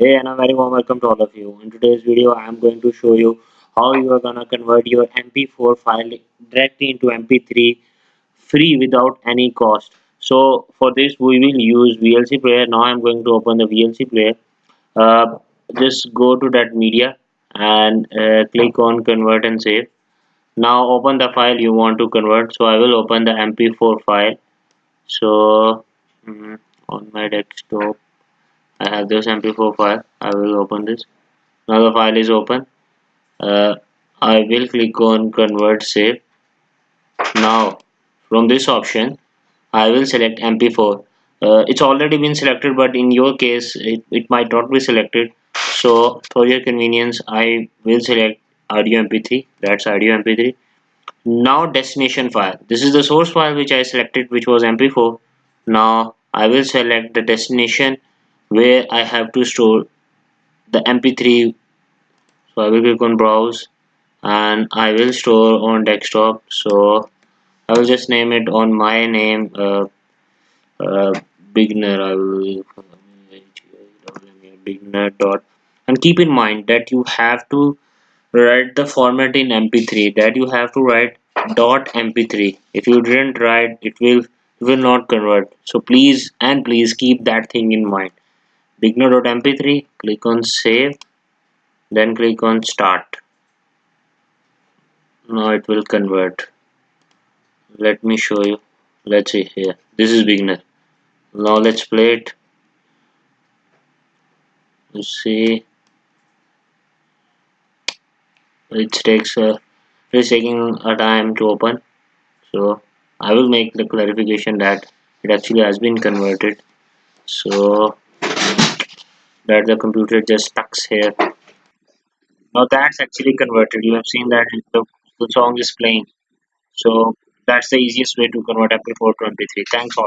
Hey and a very warm welcome to all of you. In today's video I am going to show you how you are gonna convert your MP4 file directly into MP3 free without any cost. So for this we will use VLC player. Now I'm going to open the VLC player. Uh, just go to that media and uh, click on convert and save. Now open the file you want to convert. So I will open the MP4 file. So mm, on my desktop I have this mp4 file I will open this. Now the file is open. Uh, I will click on convert save. Now from this option I will select mp4 uh, it's already been selected but in your case it, it might not be selected. So for your convenience I will select audio mp3 that's audio mp3 now destination file. This is the source file which I selected which was mp4 now I will select the destination where I have to store the mp3 so I will click on browse and I will store on desktop. So I will just name it on my name uh, uh, beginner. I will beginner dot. And keep in mind that you have to write the format in mp3 that you have to write dot mp3 if you didn't write it will will not convert. So please and please keep that thing in mind beginner.mp3 click on save then click on start. Now it will convert. Let me show you. Let's see here. This is beginner. Now let's play it. You see. It takes uh, a it's taking a time to open. So I will make the clarification that it actually has been converted. So that the computer just stuck here. Now that's actually converted. You have seen that the, the song is playing. So that's the easiest way to convert mp4 to mp3 thanks all